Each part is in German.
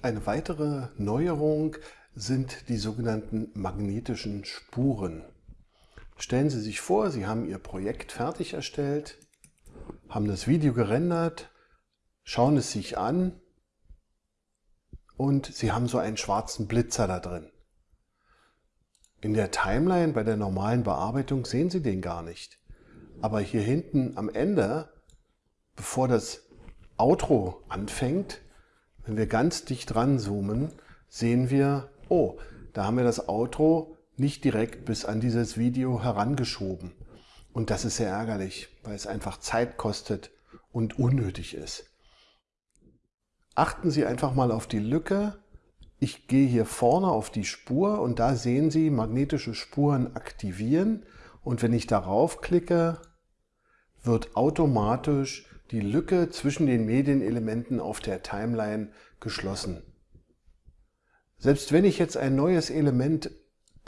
Eine weitere Neuerung sind die sogenannten magnetischen Spuren. Stellen Sie sich vor, Sie haben Ihr Projekt fertig erstellt, haben das Video gerendert, schauen es sich an und Sie haben so einen schwarzen Blitzer da drin. In der Timeline bei der normalen Bearbeitung sehen Sie den gar nicht. Aber hier hinten am Ende, bevor das Outro anfängt, wenn wir ganz dicht ranzoomen, sehen wir, oh, da haben wir das Outro nicht direkt bis an dieses Video herangeschoben. Und das ist sehr ärgerlich, weil es einfach Zeit kostet und unnötig ist. Achten Sie einfach mal auf die Lücke. Ich gehe hier vorne auf die Spur und da sehen Sie magnetische Spuren aktivieren. Und wenn ich darauf klicke, wird automatisch die Lücke zwischen den Medienelementen auf der Timeline geschlossen. Selbst wenn ich jetzt ein neues Element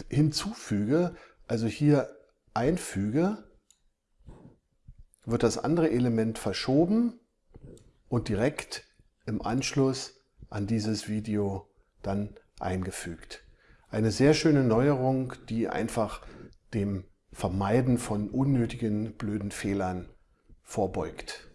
hinzufüge, also hier einfüge, wird das andere Element verschoben und direkt im Anschluss an dieses Video dann eingefügt. Eine sehr schöne Neuerung, die einfach dem Vermeiden von unnötigen blöden Fehlern vorbeugt.